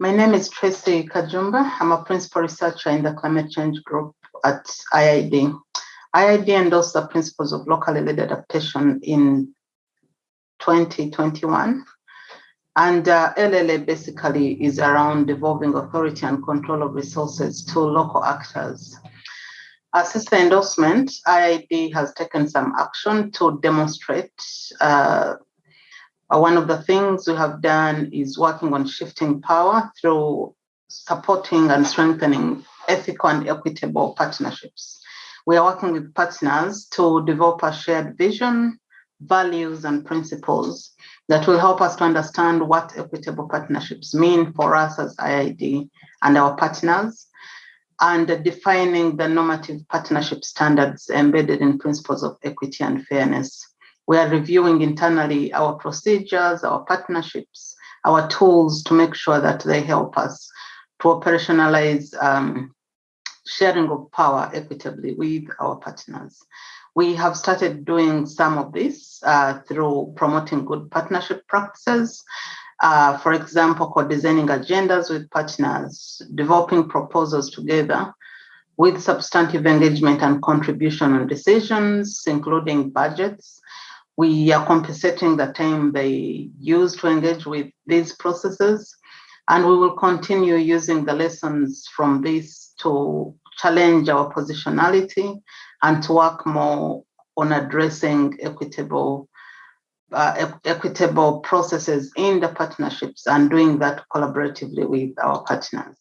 My name is Tracy Kajumba. I'm a principal researcher in the climate change group at IIED. IIED endorsed the principles of locally led adaptation in 2021. And uh, LLA basically is around devolving authority and control of resources to local actors. Uh, since the endorsement, IIED has taken some action to demonstrate uh, one of the things we have done is working on shifting power through supporting and strengthening ethical and equitable partnerships. We are working with partners to develop a shared vision, values, and principles that will help us to understand what equitable partnerships mean for us as IIED and our partners, and defining the normative partnership standards embedded in principles of equity and fairness. We are reviewing internally our procedures, our partnerships, our tools to make sure that they help us to operationalize um, sharing of power equitably with our partners. We have started doing some of this uh, through promoting good partnership practices. Uh, for example, co-designing agendas with partners, developing proposals together with substantive engagement and contribution on decisions, including budgets, we are compensating the time they use to engage with these processes. And we will continue using the lessons from this to challenge our positionality and to work more on addressing equitable uh, equitable processes in the partnerships and doing that collaboratively with our partners.